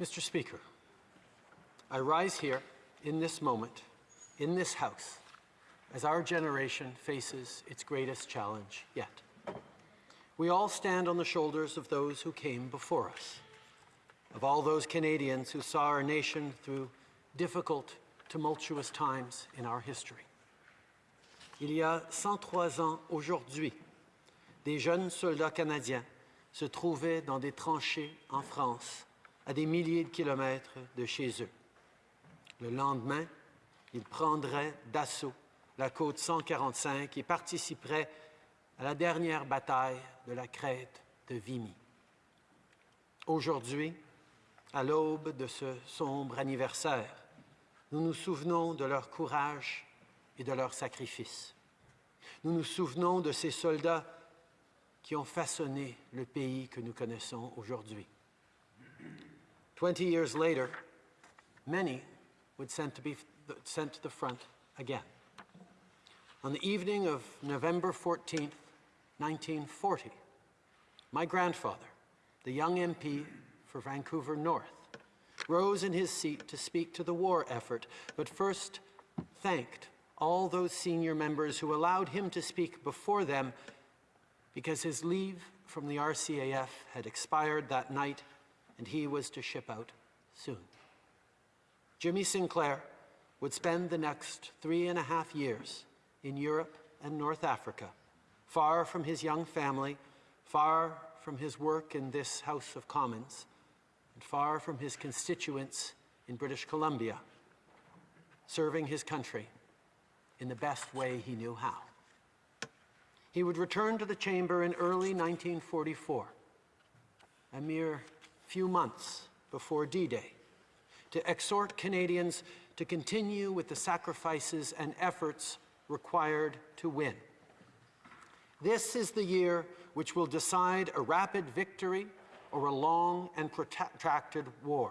Mr. Speaker, I rise here in this moment, in this House, as our generation faces its greatest challenge yet. We all stand on the shoulders of those who came before us, of all those Canadians who saw our nation through difficult, tumultuous times in our history. Il y a 103 ans aujourd'hui, des jeunes soldats canadiens se trouvaient dans des tranchées en France, à des milliers de kilomètres de chez eux. Le lendemain, ils prendraient d'assaut la côte 145 et participeraient à la dernière bataille de la crête de Vimy. Aujourd'hui, à l'aube de ce sombre anniversaire, nous nous souvenons de leur courage et de leur sacrifice. Nous nous souvenons de ces soldats qui ont façonné le pays que nous connaissons aujourd'hui. Twenty years later, many would sent to be sent to the front again. On the evening of November 14, 1940, my grandfather, the young MP for Vancouver North, rose in his seat to speak to the war effort, but first thanked all those senior members who allowed him to speak before them because his leave from the RCAF had expired that night and he was to ship out soon. Jimmy Sinclair would spend the next three and a half years in Europe and North Africa, far from his young family, far from his work in this House of Commons, and far from his constituents in British Columbia, serving his country in the best way he knew how. He would return to the chamber in early 1944, a mere few months before D-Day, to exhort Canadians to continue with the sacrifices and efforts required to win. This is the year which will decide a rapid victory or a long and protracted war.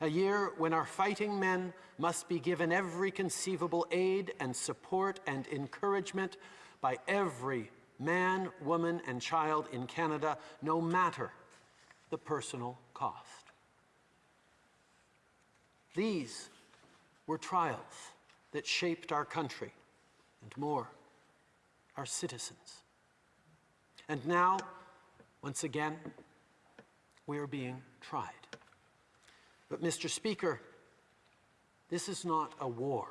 A year when our fighting men must be given every conceivable aid and support and encouragement by every man, woman, and child in Canada, no matter the personal cost. These were trials that shaped our country and more, our citizens. And now, once again, we are being tried. But, Mr. Speaker, this is not a war.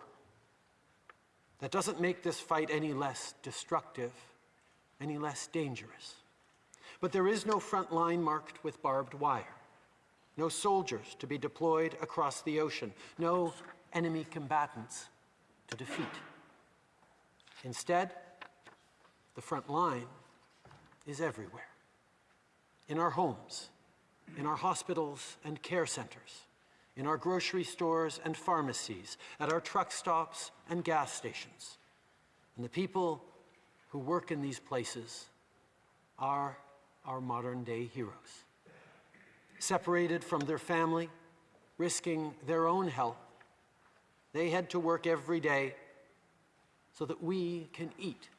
That doesn't make this fight any less destructive, any less dangerous. But there is no front line marked with barbed wire, no soldiers to be deployed across the ocean, no enemy combatants to defeat. Instead, the front line is everywhere in our homes, in our hospitals and care centers, in our grocery stores and pharmacies, at our truck stops and gas stations. And the people who work in these places are our modern day heroes. Separated from their family, risking their own health, they head to work every day so that we can eat,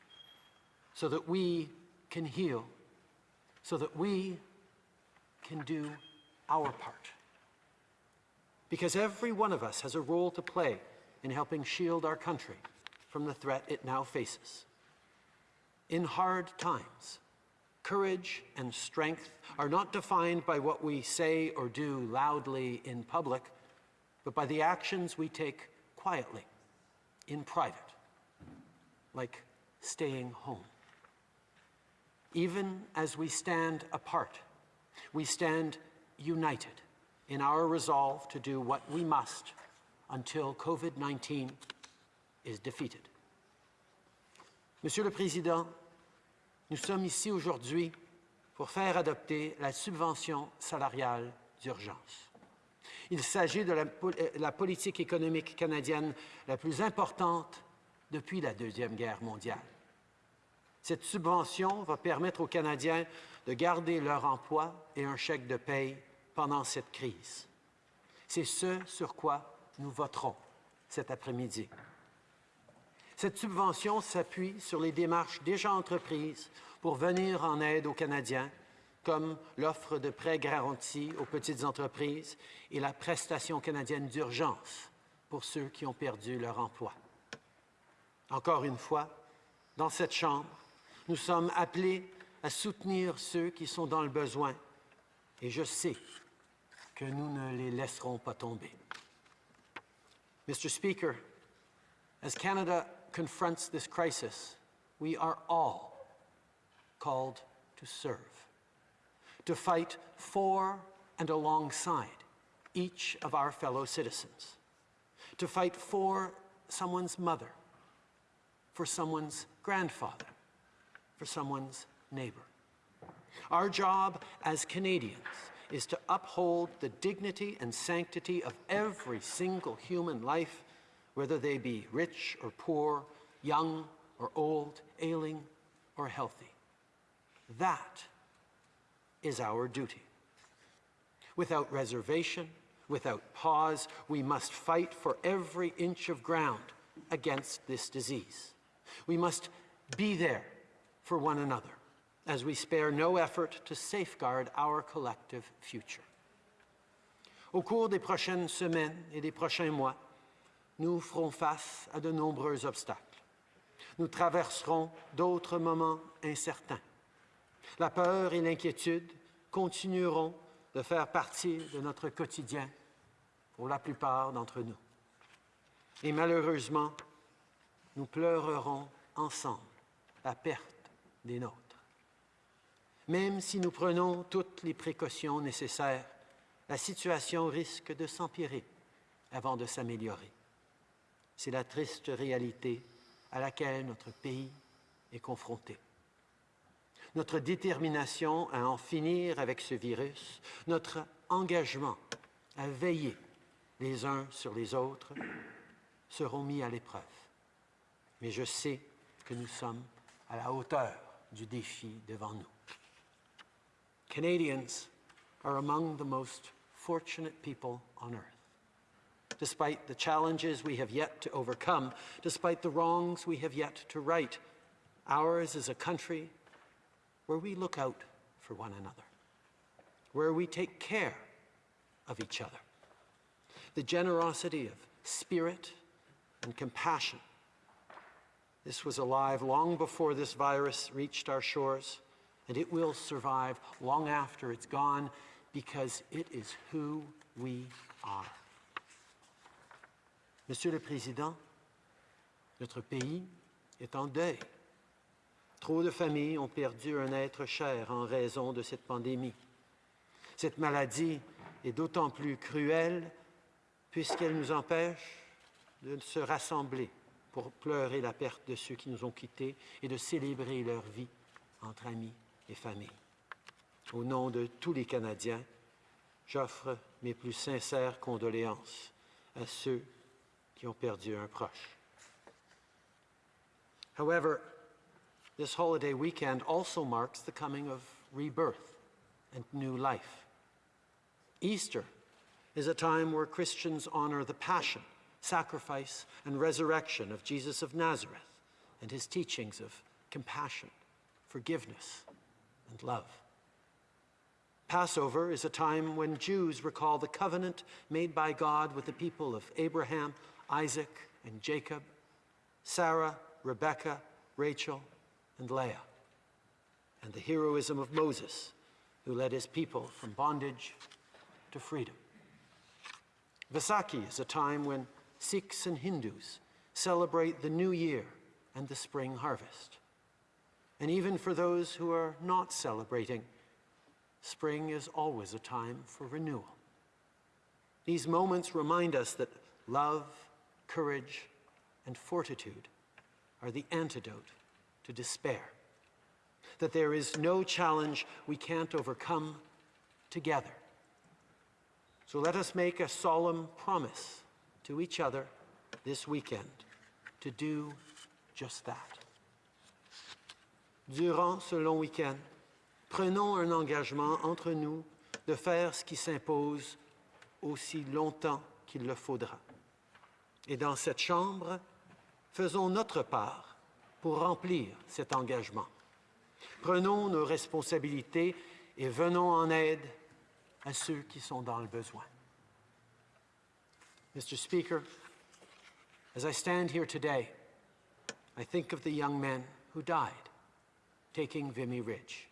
so that we can heal, so that we can do our part. Because every one of us has a role to play in helping shield our country from the threat it now faces. In hard times, courage and strength are not defined by what we say or do loudly in public, but by the actions we take quietly, in private, like staying home. Even as we stand apart, we stand united in our resolve to do what we must until COVID-19 is defeated. Monsieur le Président, nous sommes ici aujourd'hui pour faire adopter la subvention salariale d'urgence. Il s'agit de la, la, politique économique canadienne la plus importante depuis la Deuxième Guerre mondiale. Cette subvention va permettre aux Canadiens de garder leur emploi et un chèque de paye pendant cette crise. C'est ce sur quoi nous voterons cet après-midi. Cette subvention s'appuie sur les démarches déjà entreprises pour venir en aide aux Canadiens comme l'offre de prêts garantis aux petites entreprises et la prestation canadienne d'urgence pour ceux qui ont perdu leur emploi. Encore une fois, dans cette Chambre, nous sommes appelés à soutenir ceux qui sont dans le besoin et je sais que nous ne les laisserons pas tomber. Mr. Speaker, as Canada confronts this crisis, we are all called to serve, to fight for and alongside each of our fellow citizens, to fight for someone's mother, for someone's grandfather, for someone's neighbor. Our job as Canadians is to uphold the dignity and sanctity of every single human life, whether they be rich or poor, young or old, ailing or healthy. That is our duty. Without reservation, without pause, we must fight for every inch of ground against this disease. We must be there for one another as we spare no effort to safeguard our collective future. Au cours des prochaines semaines et des prochains mois, nous ferons face à de nombreux obstacles. Nous traverserons d'autres moments incertains. La peur et l'inquiétude continueront de faire partie de notre quotidien pour la plupart d'entre nous. Et malheureusement, nous pleurerons ensemble la perte des nôtres. Même si nous prenons toutes les précautions nécessaires, la situation risque de s'empirer avant de s'améliorer. C'est la triste réalité à laquelle notre pays est confronté. Notre détermination à en finir avec ce virus, notre engagement à veiller les uns sur les autres seront mis à l'épreuve. Mais je sais que nous sommes à la hauteur du défi devant nous. Canadians are among the most fortunate people on earth. Despite the challenges we have yet to overcome, despite the wrongs we have yet to right, ours is a country where we look out for one another, where we take care of each other. The generosity of spirit and compassion. This was alive long before this virus reached our shores and it will survive long after it's gone because it is who we are. Monsieur le Président, notre pays est en deuil. Trop de familles ont perdu un être cher en raison de cette pandémie. Cette maladie est d'autant plus cruelle puisqu'elle nous empêche de se rassembler pour pleurer la perte de ceux qui nous ont quittés et de célébrer leur vie entre amis et familles. Au nom de tous les Canadiens, j'offre mes plus sincères condoléances à ceux qui ont perdu un proche. However, this holiday weekend also marks the coming of rebirth and new life. Easter is a time where Christians honor the passion, sacrifice, and resurrection of Jesus of Nazareth and his teachings of compassion, forgiveness, and love. Passover is a time when Jews recall the covenant made by God with the people of Abraham, Isaac, and Jacob, Sarah, Rebekah, Rachel, and Leah, and the heroism of Moses, who led his people from bondage to freedom. Vaisakhi is a time when Sikhs and Hindus celebrate the new year and the spring harvest. And even for those who are not celebrating, spring is always a time for renewal. These moments remind us that love, courage, and fortitude are the antidote to despair. That there is no challenge we can't overcome together. So let us make a solemn promise to each other this weekend to do just that. Durant ce long week-end, prenons un engagement entre nous de faire ce qui s'impose aussi longtemps qu'il le faudra. Et dans cette Chambre, faisons notre part pour remplir cet engagement. Prenons nos responsabilités et venons en aide à ceux qui sont dans le besoin. Mr. Speaker, as I stand here today, I think of the young men who died taking Vimy Ridge.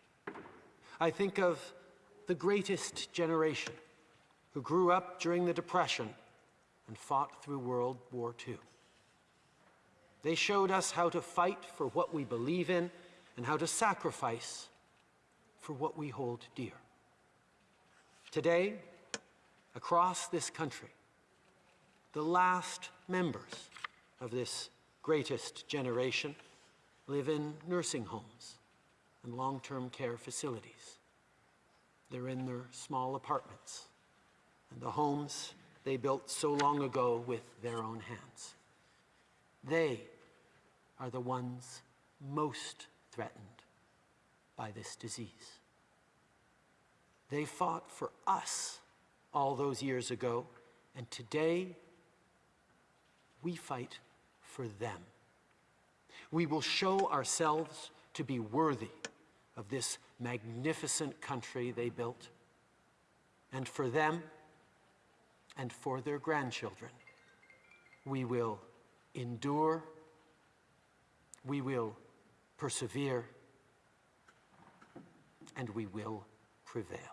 I think of the greatest generation who grew up during the Depression and fought through World War II. They showed us how to fight for what we believe in and how to sacrifice for what we hold dear. Today, across this country, the last members of this greatest generation live in nursing homes and long-term care facilities. They're in their small apartments and the homes they built so long ago with their own hands. They are the ones most threatened by this disease. They fought for us all those years ago, and today we fight for them. We will show ourselves to be worthy of this magnificent country they built. And for them and for their grandchildren, we will endure, we will persevere, and we will prevail.